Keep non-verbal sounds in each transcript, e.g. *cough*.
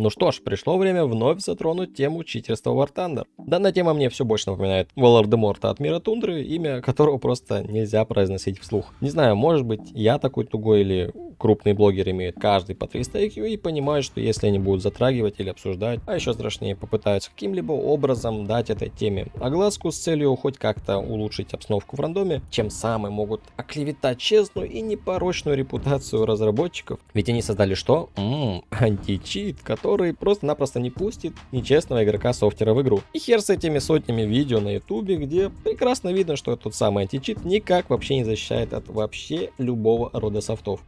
Ну что ж, пришло время вновь затронуть тему читерства War Thunder. Данная тема мне все больше напоминает Волан-де-Морта от Мира Тундры, имя которого просто нельзя произносить вслух. Не знаю, может быть я такой тугой или крупные блогеры имеют каждый по 300 IQ и понимают, что если они будут затрагивать или обсуждать, а еще страшнее попытаются каким-либо образом дать этой теме огласку с целью хоть как-то улучшить обстановку в рандоме, чем самые могут оклеветать честную и непорочную репутацию разработчиков. Ведь они создали что? Ммм, античит, который просто-напросто не пустит нечестного игрока софтера в игру. И хер с этими сотнями видео на ютубе, где прекрасно видно, что тот самый античит никак вообще не защищает от вообще любого рода софтов.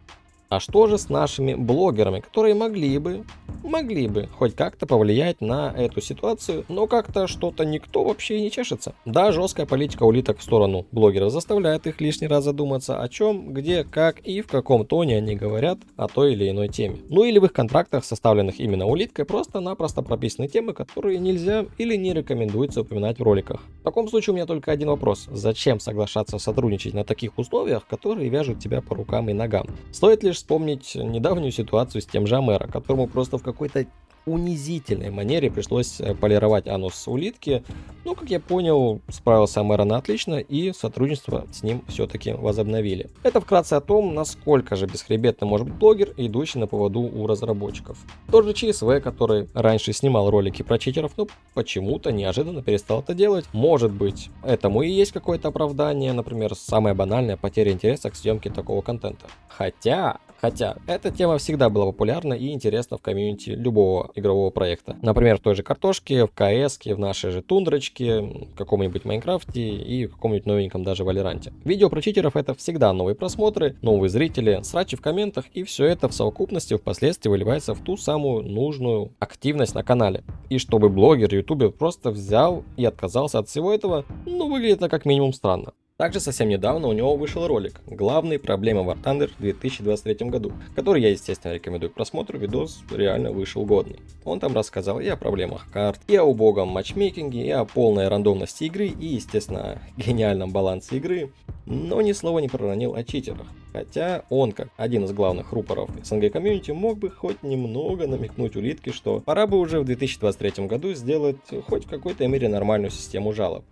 А что же с нашими блогерами, которые могли бы, могли бы хоть как-то повлиять на эту ситуацию, но как-то что-то никто вообще не чешется. Да, жесткая политика улиток в сторону блогеров заставляет их лишний раз задуматься о чем, где, как и в каком тоне они говорят о той или иной теме. Ну или в их контрактах, составленных именно улиткой, просто-напросто прописаны темы, которые нельзя или не рекомендуется упоминать в роликах. В таком случае у меня только один вопрос. Зачем соглашаться сотрудничать на таких условиях, которые вяжут тебя по рукам и ногам? Стоит лишь вспомнить недавнюю ситуацию с тем же Амера, которому просто в какой-то унизительной манере пришлось э, полировать анус улитки. Но, как я понял, справился Амерон отлично и сотрудничество с ним все-таки возобновили. Это вкратце о том, насколько же бесхребетно может быть блогер, идущий на поводу у разработчиков. Тот же ЧСВ, который раньше снимал ролики про читеров, но почему-то неожиданно перестал это делать. Может быть, этому и есть какое-то оправдание, например, самая банальная потеря интереса к съемке такого контента. Хотя, Хотя, эта тема всегда была популярна и интересна в комьюнити любого игрового проекта. Например, в той же картошке, в КС, в нашей же тундрочке, в каком-нибудь Майнкрафте и в каком-нибудь новеньком даже Валеранте. Видео про читеров это всегда новые просмотры, новые зрители, срачи в комментах и все это в совокупности впоследствии выливается в ту самую нужную активность на канале. И чтобы блогер, ютубер просто взял и отказался от всего этого, ну выглядит это как минимум странно. Также совсем недавно у него вышел ролик «Главные проблемы War Thunder в 2023 году», который я, естественно, рекомендую к просмотру, видос реально вышел годный. Он там рассказал и о проблемах карт, и о убогом матчмейкинге, и о полной рандомности игры, и, естественно, *laughs* гениальном балансе игры, но ни слова не проронил о читерах. Хотя он, как один из главных рупоров СНГ комьюнити, мог бы хоть немного намекнуть улитке, что пора бы уже в 2023 году сделать хоть в какой-то мере нормальную систему жалоб.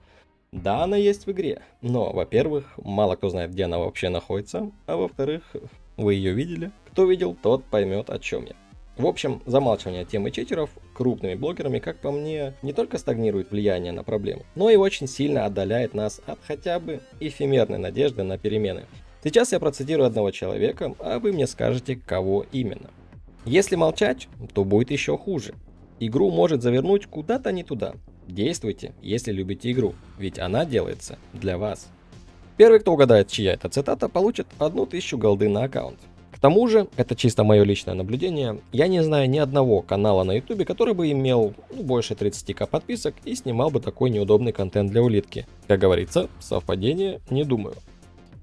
Да, она есть в игре, но, во-первых, мало кто знает, где она вообще находится, а во-вторых, вы ее видели. Кто видел, тот поймет, о чем я. В общем, замалчивание темы читеров крупными блогерами, как по мне, не только стагнирует влияние на проблему, но и очень сильно отдаляет нас от хотя бы эфемерной надежды на перемены. Сейчас я процитирую одного человека, а вы мне скажете, кого именно. Если молчать, то будет еще хуже. Игру может завернуть куда-то не туда, Действуйте, если любите игру, ведь она делается для вас. Первый, кто угадает, чья это цитата, получит 1000 голды на аккаунт. К тому же, это чисто мое личное наблюдение, я не знаю ни одного канала на ютубе, который бы имел ну, больше 30к подписок и снимал бы такой неудобный контент для улитки. Как говорится, совпадение не думаю.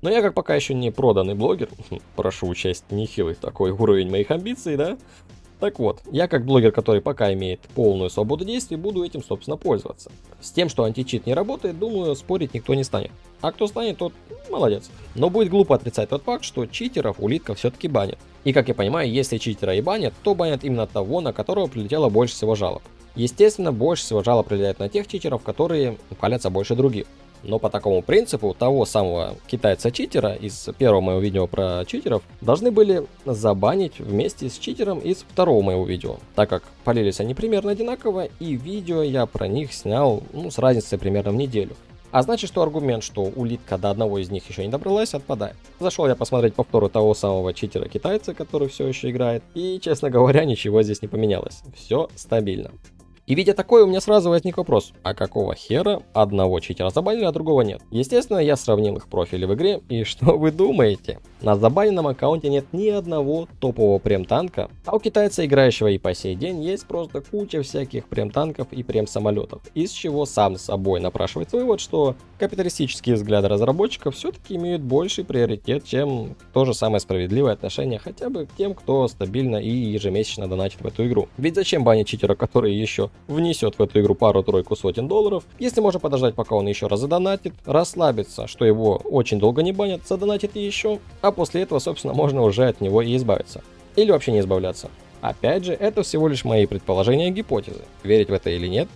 Но я как пока еще не проданный блогер, *laughs* прошу учесть нехилый такой уровень моих амбиций, да, так вот, я как блогер, который пока имеет полную свободу действий, буду этим, собственно, пользоваться. С тем, что античит не работает, думаю, спорить никто не станет. А кто станет, тот молодец. Но будет глупо отрицать тот факт, что читеров улитка все-таки банит. И как я понимаю, если читера и банят, то банят именно того, на которого прилетело больше всего жалоб. Естественно, больше всего жалоб прилетает на тех читеров, которые палятся больше других. Но по такому принципу того самого китайца-читера из первого моего видео про читеров должны были забанить вместе с читером из второго моего видео, так как полились они примерно одинаково и видео я про них снял ну, с разницей примерно в неделю. А значит, что аргумент, что улитка до одного из них еще не добралась, отпадает. Зашел я посмотреть повторы того самого читера-китайца, который все еще играет, и, честно говоря, ничего здесь не поменялось. Все стабильно. И видя такое, у меня сразу возник вопрос, а какого хера одного читера забанили, а другого нет? Естественно, я сравнил их профили в игре, и *laughs* что вы думаете? На забаненном аккаунте нет ни одного топового прем-танка, а у китайца, играющего и по сей день, есть просто куча всяких прем-танков и прем-самолетов, из чего сам собой напрашивается вывод, что капиталистические взгляды разработчиков все-таки имеют больший приоритет, чем то же самое справедливое отношение хотя бы к тем, кто стабильно и ежемесячно донатит в эту игру. Ведь зачем банить читера, который еще внесет в эту игру пару-тройку сотен долларов, если можно подождать, пока он еще раз задонатит, расслабиться, что его очень долго не банят, задонатит еще, а после этого, собственно, можно уже от него и избавиться. Или вообще не избавляться. Опять же, это всего лишь мои предположения и гипотезы. Верить в это или нет,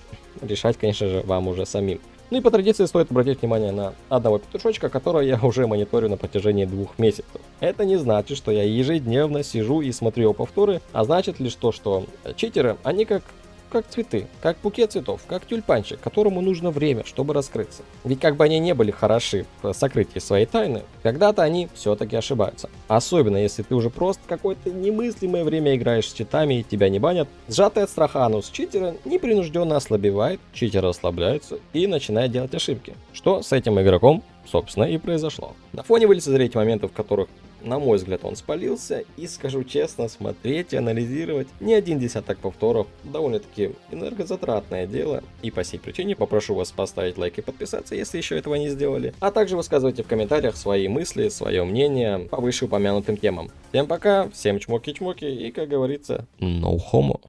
решать, конечно же, вам уже самим. Ну и по традиции стоит обратить внимание на одного петушочка, которого я уже мониторю на протяжении двух месяцев. Это не значит, что я ежедневно сижу и смотрю его повторы, а значит лишь то, что читеры, они как как цветы, как букет цветов, как тюльпанчик, которому нужно время, чтобы раскрыться. Ведь как бы они не были хороши в сокрытии своей тайны, когда-то они все-таки ошибаются. Особенно если ты уже просто какое-то немыслимое время играешь с читами и тебя не банят, сжатый от страха анус читера непринужденно ослабевает, читер расслабляется и начинает делать ошибки. Что с этим игроком, собственно, и произошло. На фоне вы лицезреете моменты, в которых на мой взгляд, он спалился, и скажу честно, смотреть и анализировать не один десяток повторов довольно-таки энергозатратное дело. И по сей причине попрошу вас поставить лайк и подписаться, если еще этого не сделали. А также высказывайте в комментариях свои мысли, свое мнение по вышеупомянутым темам. Всем пока, всем чмоки-чмоки и, как говорится, no homo.